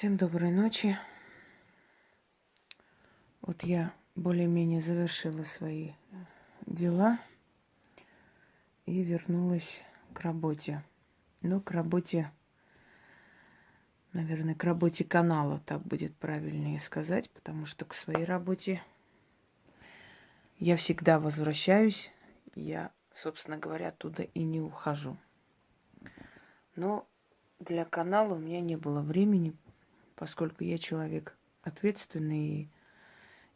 Всем доброй ночи. Вот я более-менее завершила свои дела и вернулась к работе. Ну, к работе, наверное, к работе канала, так будет правильнее сказать, потому что к своей работе я всегда возвращаюсь. Я, собственно говоря, оттуда и не ухожу. Но для канала у меня не было времени, поскольку я человек ответственный,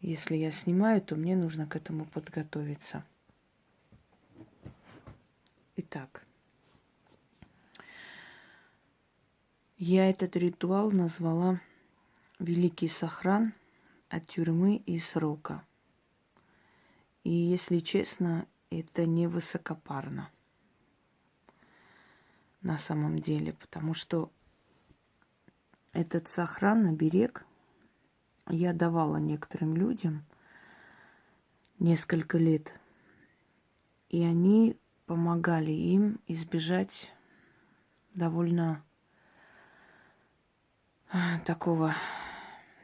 и если я снимаю, то мне нужно к этому подготовиться. Итак, я этот ритуал назвала «Великий сохран от тюрьмы и срока». И, если честно, это не высокопарно на самом деле, потому что этот сохран, оберег я давала некоторым людям несколько лет. И они помогали им избежать довольно а, такого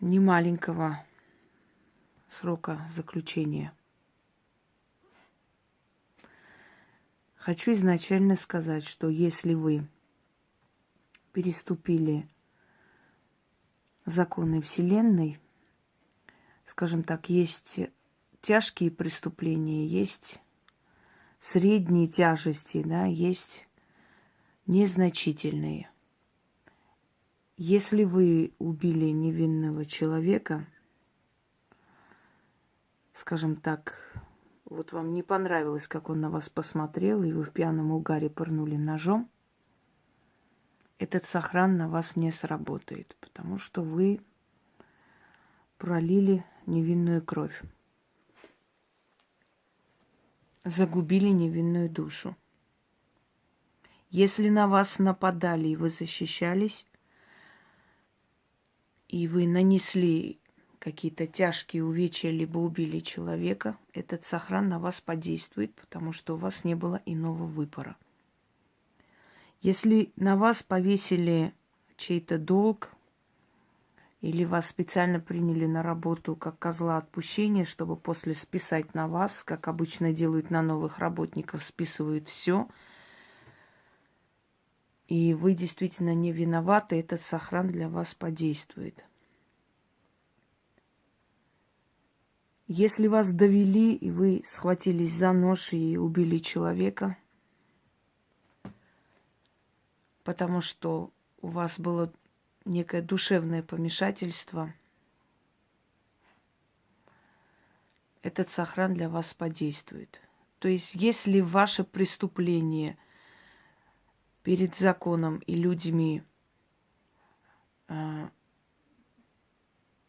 немаленького срока заключения. Хочу изначально сказать, что если вы переступили законы Вселенной, скажем так, есть тяжкие преступления, есть средние тяжести, да, есть незначительные. Если вы убили невинного человека, скажем так, вот вам не понравилось, как он на вас посмотрел, и вы в пьяном угаре пырнули ножом – этот сохран на вас не сработает, потому что вы пролили невинную кровь, загубили невинную душу. Если на вас нападали и вы защищались, и вы нанесли какие-то тяжкие увечья, либо убили человека, этот сохран на вас подействует, потому что у вас не было иного выбора – если на вас повесили чей-то долг, или вас специально приняли на работу как козла отпущения, чтобы после списать на вас, как обычно делают на новых работников, списывают все, и вы действительно не виноваты, этот сохран для вас подействует. Если вас довели, и вы схватились за нож и убили человека – потому что у вас было некое душевное помешательство, этот сохран для вас подействует. То есть, если ваше преступление перед законом и людьми э,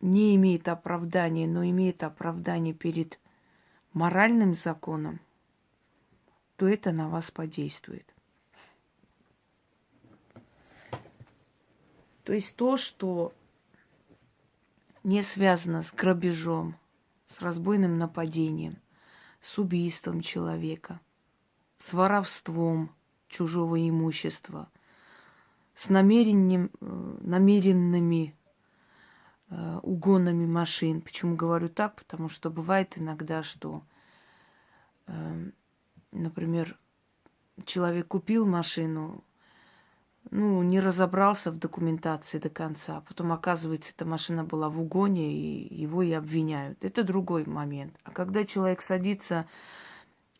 не имеет оправдания, но имеет оправдание перед моральным законом, то это на вас подействует. То есть то, что не связано с грабежом, с разбойным нападением, с убийством человека, с воровством чужого имущества, с намерением, э, намеренными э, угонами машин. Почему говорю так? Потому что бывает иногда, что, э, например, человек купил машину, ну, не разобрался в документации до конца. А потом, оказывается, эта машина была в угоне, и его и обвиняют. Это другой момент. А когда человек садится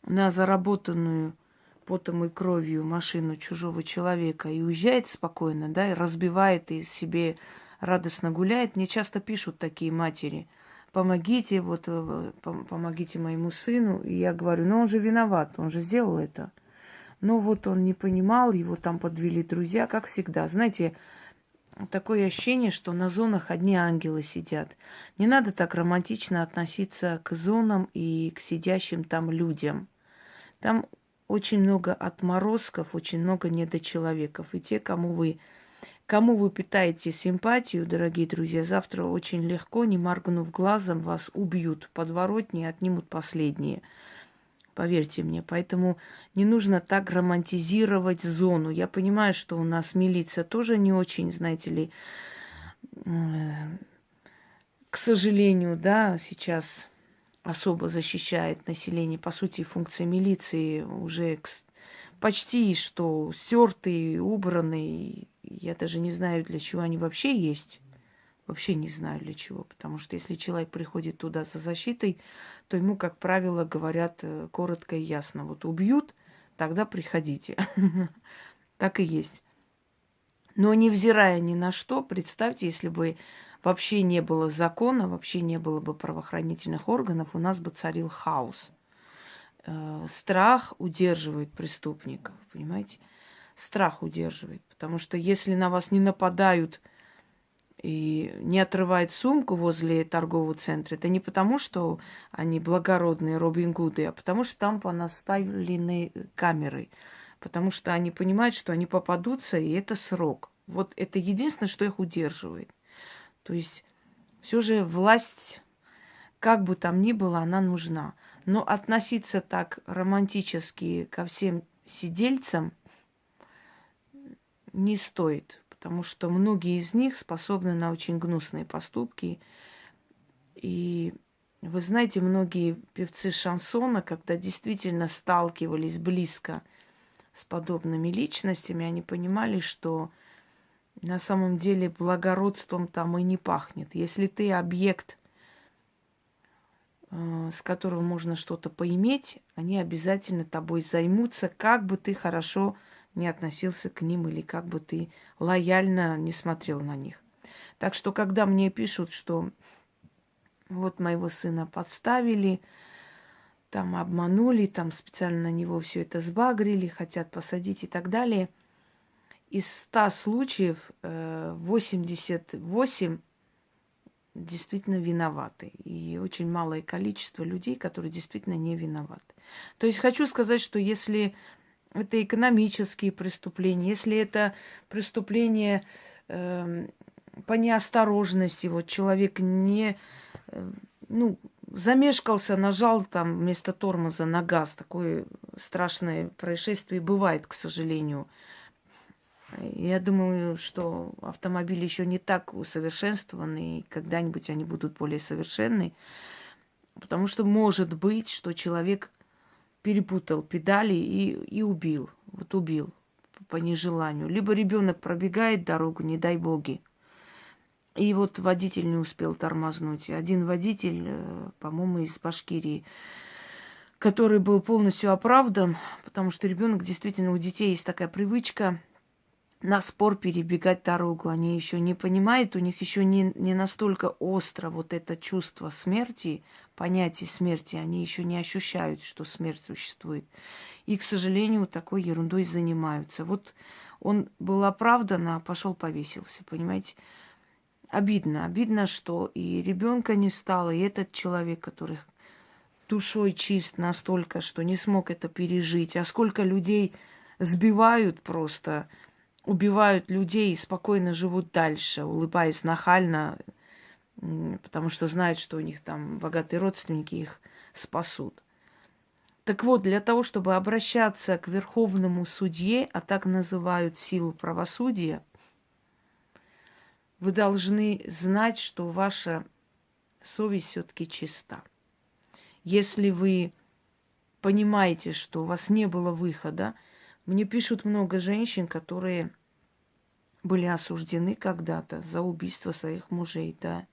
на заработанную потом и кровью машину чужого человека и уезжает спокойно, да, и разбивает, и себе радостно гуляет, мне часто пишут такие матери, помогите, вот, э, помогите моему сыну. И я говорю, ну он же виноват, он же сделал это. Но вот он не понимал, его там подвели друзья, как всегда. Знаете, такое ощущение, что на зонах одни ангелы сидят. Не надо так романтично относиться к зонам и к сидящим там людям. Там очень много отморозков, очень много недочеловеков. И те, кому вы, кому вы питаете симпатию, дорогие друзья, завтра очень легко, не моргнув глазом, вас убьют в подворотне и отнимут последние – Поверьте мне. Поэтому не нужно так романтизировать зону. Я понимаю, что у нас милиция тоже не очень, знаете ли, к сожалению, да, сейчас особо защищает население. По сути, функция милиции уже почти что стертый, убранный. Я даже не знаю, для чего они вообще есть. Вообще не знаю для чего. Потому что если человек приходит туда за защитой, то ему, как правило, говорят э, коротко и ясно. Вот убьют, тогда приходите. Так и есть. Но невзирая ни на что, представьте, если бы вообще не было закона, вообще не было бы правоохранительных органов, у нас бы царил хаос. Э, страх удерживает преступников, понимаете? Страх удерживает. Потому что если на вас не нападают и не отрывают сумку возле торгового центра, это не потому, что они благородные Робин Гуды, а потому что там понаставлены камеры. Потому что они понимают, что они попадутся, и это срок. Вот это единственное, что их удерживает. То есть все же власть, как бы там ни было, она нужна. Но относиться так романтически ко всем сидельцам не стоит, потому что многие из них способны на очень гнусные поступки. И вы знаете, многие певцы шансона, когда действительно сталкивались близко с подобными личностями, они понимали, что на самом деле благородством там и не пахнет. Если ты объект, э, с которого можно что-то поиметь, они обязательно тобой займутся, как бы ты хорошо не относился к ним или как бы ты лояльно не смотрел на них. Так что, когда мне пишут, что вот моего сына подставили, там обманули, там специально на него все это сбагрили, хотят посадить и так далее – из 100 случаев 88 э, действительно виноваты. И очень малое количество людей, которые действительно не виноваты. То есть хочу сказать, что если это экономические преступления, если это преступление э, по неосторожности, вот человек не, э, ну, замешкался, нажал там вместо тормоза на газ, такое страшное происшествие бывает, к сожалению. Я думаю, что автомобили еще не так усовершенствованы, и когда-нибудь они будут более совершенны. Потому что может быть, что человек перепутал педали и, и убил. Вот убил по нежеланию. Либо ребенок пробегает дорогу, не дай боги. И вот водитель не успел тормознуть. Один водитель, э, по-моему, из Башкирии, который был полностью оправдан, потому что ребенок действительно у детей есть такая привычка – на спор перебегать дорогу. Они еще не понимают, у них еще не, не настолько остро вот это чувство смерти, понятие смерти, они еще не ощущают, что смерть существует. И, к сожалению, такой ерундой занимаются. Вот он был оправдан, а пошел повесился, понимаете? Обидно, обидно, что и ребенка не стало, и этот человек, который душой чист настолько, что не смог это пережить. А сколько людей сбивают просто, убивают людей и спокойно живут дальше, улыбаясь нахально, потому что знают, что у них там богатые родственники их спасут. Так вот, для того, чтобы обращаться к верховному судье, а так называют силу правосудия, вы должны знать, что ваша совесть все-таки чиста. Если вы понимаете, что у вас не было выхода, мне пишут много женщин, которые были осуждены когда-то за убийство своих мужей, да.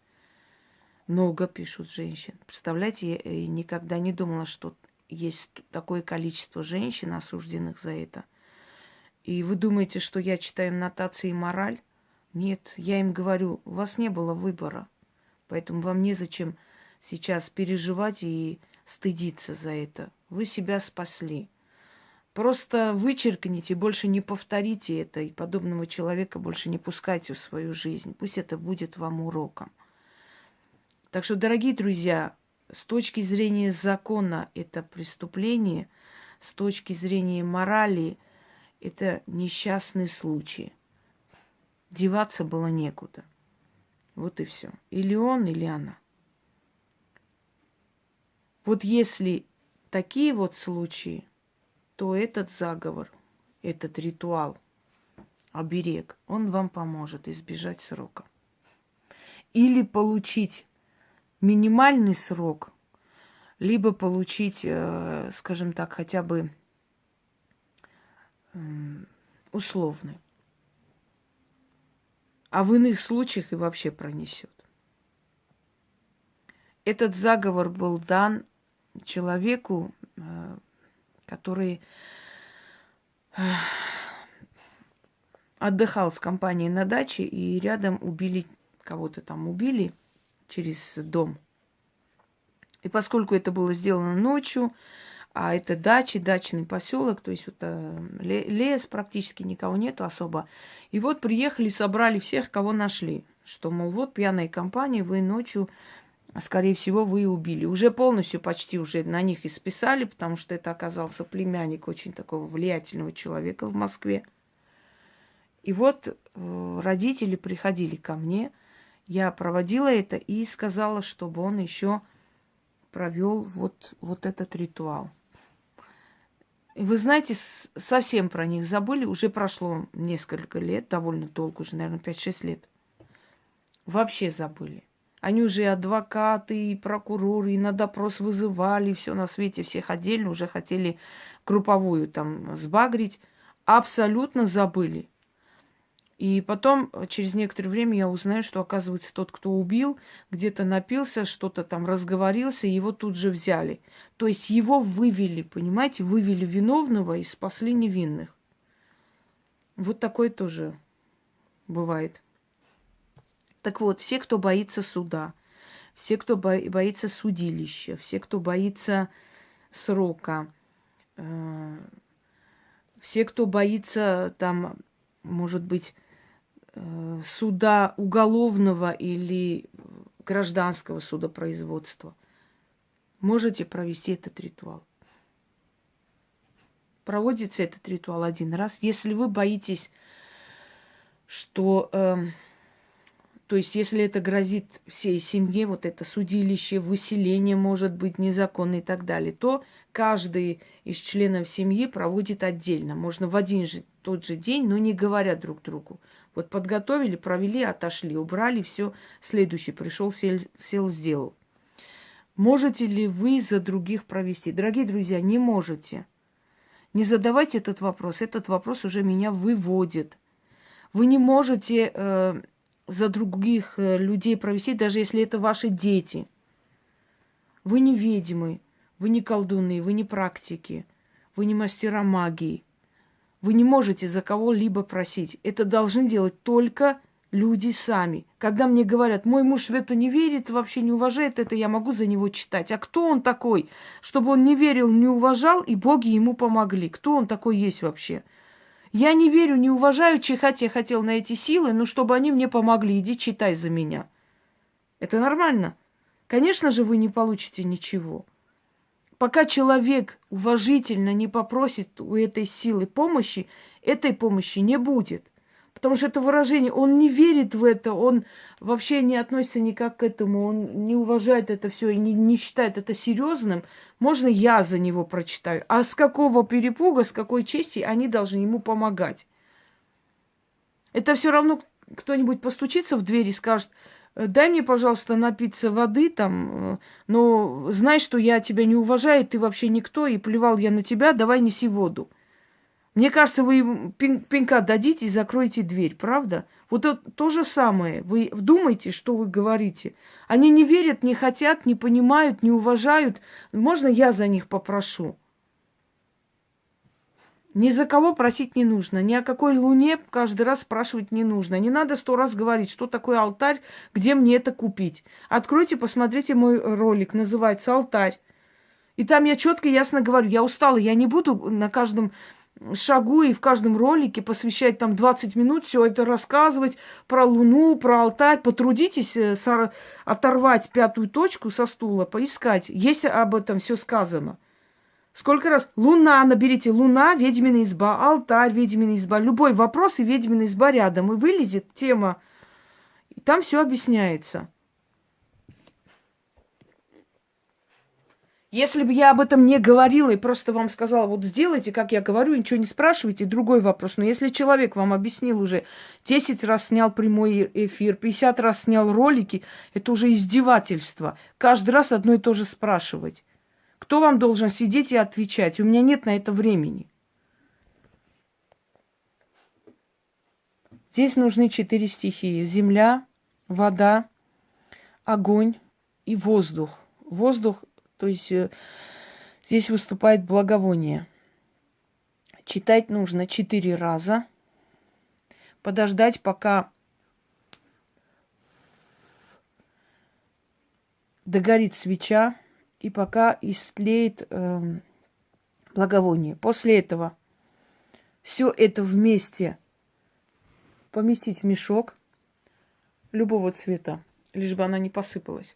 Много пишут женщин. Представляете, я никогда не думала, что есть такое количество женщин, осужденных за это. И вы думаете, что я читаю нотации и мораль? Нет, я им говорю, у вас не было выбора. Поэтому вам незачем сейчас переживать и стыдиться за это. Вы себя спасли. Просто вычеркните, больше не повторите это, и подобного человека больше не пускайте в свою жизнь. Пусть это будет вам уроком. Так что, дорогие друзья, с точки зрения закона это преступление, с точки зрения морали это несчастный случай. Деваться было некуда. Вот и все. Или он, или она. Вот если такие вот случаи, то этот заговор, этот ритуал, оберег, он вам поможет избежать срока. или получить минимальный срок, либо получить, э, скажем так, хотя бы условный. А в иных случаях и вообще пронесет. Этот заговор был дан человеку, э, который э, отдыхал с компанией на даче, и рядом убили, кого-то там убили через дом. И поскольку это было сделано ночью, а это дачи, дачный поселок, то есть вот э, лес практически никого нету особо. И вот приехали, собрали всех, кого нашли. Что, мол, вот пьяная компания, вы ночью, скорее всего, вы убили. Уже полностью почти уже на них и списали, потому что это оказался племянник очень такого влиятельного человека в Москве. И вот э, родители приходили ко мне, я проводила это и сказала, чтобы он еще провел вот, вот этот ритуал. Вы знаете, совсем про них забыли. Уже прошло несколько лет, довольно долго, уже, наверное, 5-6 лет. Вообще забыли. Они уже и адвокаты, и прокуроры, и на допрос вызывали, все на свете, всех отдельно уже хотели групповую там сбагрить. Абсолютно забыли. И потом, э, через некоторое время, я узнаю, что, оказывается, тот, кто убил, где-то напился, что-то там разговорился, его тут же взяли. То есть его вывели, понимаете, вывели виновного и спасли невинных. Вот такое тоже бывает. Так вот, все, кто боится суда, все, кто боится судилища, все, кто боится срока, э, все, кто боится там, может быть, суда уголовного или гражданского судопроизводства, можете провести этот ритуал. Проводится этот ритуал один раз. Если вы боитесь, что, э, то есть, если это грозит всей семье, вот это судилище, выселение может быть незаконно и так далее, то каждый из членов семьи проводит отдельно. Можно в один же тот же день, но не говоря друг другу. Вот подготовили, провели, отошли, убрали, все. Следующий пришел, сел, сел, сделал. Можете ли вы за других провести? Дорогие друзья, не можете. Не задавайте этот вопрос. Этот вопрос уже меня выводит. Вы не можете э, за других э, людей провести, даже если это ваши дети. Вы не ведьмы, вы не колдуны, вы не практики, вы не мастера магии. Вы не можете за кого-либо просить. Это должны делать только люди сами. Когда мне говорят, мой муж в это не верит, вообще не уважает это, я могу за него читать. А кто он такой, чтобы он не верил, не уважал, и боги ему помогли? Кто он такой есть вообще? Я не верю, не уважаю, чихать я хотел на эти силы, но чтобы они мне помогли, иди читай за меня. Это нормально? Конечно же, вы не получите ничего пока человек уважительно не попросит у этой силы помощи, этой помощи не будет. Потому что это выражение, он не верит в это, он вообще не относится никак к этому, он не уважает это все и не, не считает это серьезным. Можно я за него прочитаю. А с какого перепуга, с какой чести они должны ему помогать? Это все равно кто-нибудь постучится в дверь и скажет, дай мне, пожалуйста, напиться воды там, э, но знай, что я тебя не уважаю, ты вообще никто, и плевал я на тебя, давай неси воду. Мне кажется, вы пинка дадите и закроете дверь, правда? Вот это то же самое. Вы вдумайте, что вы говорите. Они не верят, не хотят, не понимают, не уважают. Можно я за них попрошу? Ни за кого просить не нужно, ни о какой луне каждый раз спрашивать не нужно. Не надо сто раз говорить, что такое алтарь, где мне это купить. Откройте, посмотрите мой ролик, называется «Алтарь». И там я четко ясно говорю, я устала, я не буду на каждом шагу и в каждом ролике посвящать там 20 минут, все это рассказывать про Луну, про алтарь. Потрудитесь э, оторвать пятую точку со стула, поискать. Есть об этом все сказано. Сколько раз? Луна, наберите луна, ведьмина изба, алтарь, ведьмина изба. Любой вопрос и ведьмина изба рядом. И вылезет тема. И там все объясняется. Если бы я об этом не говорила и просто вам сказала, вот сделайте, как я говорю, ничего не спрашивайте, другой вопрос. Но если человек вам объяснил уже 10 раз снял прямой эфир, 50 раз снял ролики, это уже издевательство. Каждый раз одно и то же спрашивать. Кто вам должен сидеть и отвечать? У меня нет на это времени. Здесь нужны четыре стихии. Земля, вода, огонь и воздух. Воздух то есть э, здесь выступает благовоние. Читать нужно четыре раза. Подождать, пока догорит свеча и пока истлеет э, благовоние. После этого все это вместе поместить в мешок любого цвета, лишь бы она не посыпалась.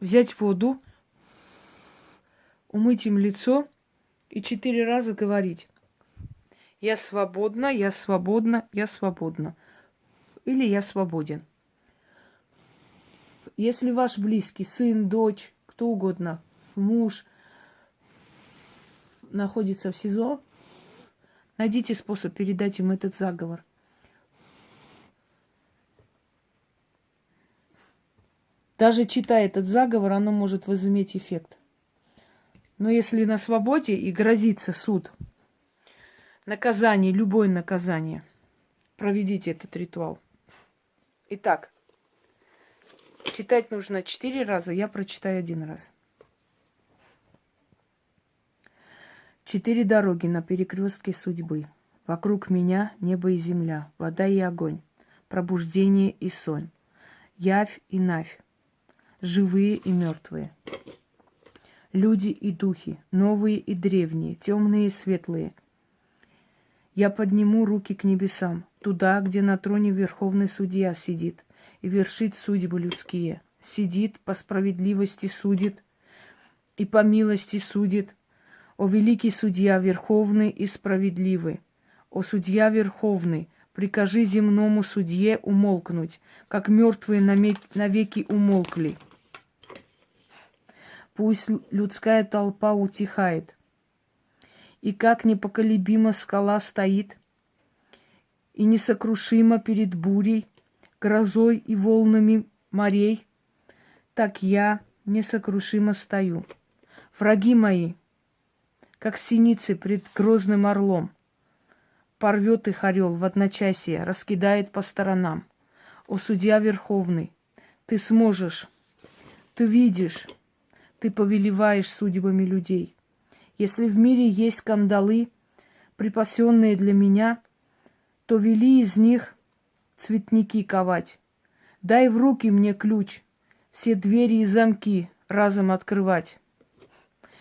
взять воду, умыть им лицо и четыре раза говорить. Я свободна, я свободна, я свободна. Или я свободен. Если ваш близкий, сын, дочь, кто угодно, муж находится в СИЗО, найдите способ передать им этот заговор. Даже читая этот заговор, оно может возыметь эффект. Но если на свободе и грозится суд, наказание, любое наказание, проведите этот ритуал. Итак, читать нужно четыре раза, я прочитаю один раз. Четыре дороги на перекрестке судьбы. Вокруг меня небо и земля, вода и огонь, пробуждение и сон, явь и навь, живые и мертвые. Люди и духи, новые и древние, темные и светлые. Я подниму руки к небесам, туда, где на троне Верховный Судья сидит и вершит судьбы людские. Сидит, по справедливости судит и по милости судит. О великий судья, верховный и справедливый, о судья верховный, прикажи земному судье умолкнуть, как мертвые навеки умолкли. Пусть людская толпа утихает. И как непоколебима скала стоит, и несокрушимо перед бурей, грозой и волнами морей, так я несокрушимо стою. Враги мои, как синицы пред грозным орлом, порвет их орел в одночасье, раскидает по сторонам. О, судья верховный, ты сможешь, ты видишь, ты повелеваешь судьбами людей. Если в мире есть кандалы, припасенные для меня, то вели из них цветники ковать. Дай в руки мне ключ, все двери и замки разом открывать.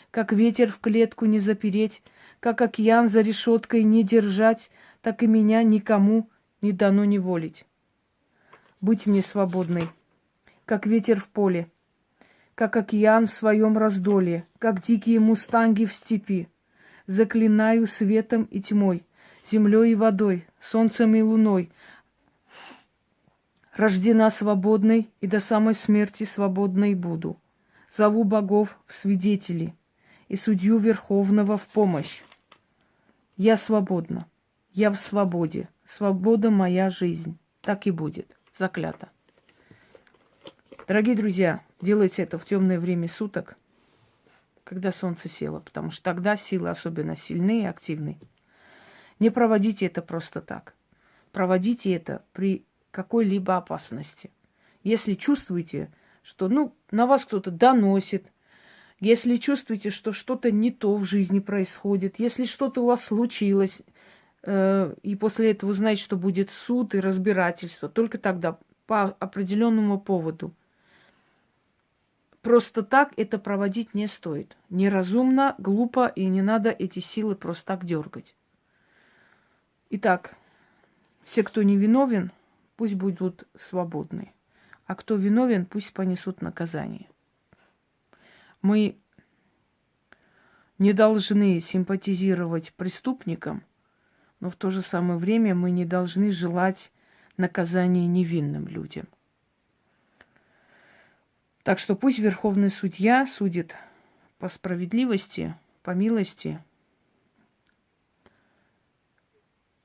Как ветер в клетку не запереть, как океан за решеткой не держать, так и меня никому не дано не волить. Быть мне свободной, как ветер в поле, как океан в своем раздолье, как дикие мустанги в степи. Заклинаю светом и тьмой, землей и водой, солнцем и луной. Рождена свободной и до самой смерти свободной буду. Зову богов в свидетели и судью Верховного в помощь. Я свободна, я в свободе, свобода моя жизнь. Так и будет, заклято. Дорогие друзья, делайте это в темное время суток, когда солнце село, потому что тогда силы особенно сильные и активны. Не проводите это просто так. Проводите это при какой-либо опасности. Если чувствуете, что ну, на вас кто-то доносит, если чувствуете, что что-то не то в жизни происходит, если что-то у вас случилось, э, и после этого знаете, что будет суд и разбирательство, только тогда по определенному поводу – просто так это проводить не стоит. Неразумно, глупо, и не надо эти силы просто так дергать. Итак, все, кто не виновен, пусть будут свободны. А кто виновен, пусть понесут наказание. Мы не должны симпатизировать преступникам, но в то же самое время мы не должны желать наказание невинным людям. Так что пусть Верховный Судья судит по справедливости, по милости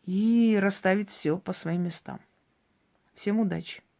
и расставит все по своим местам. Всем удачи!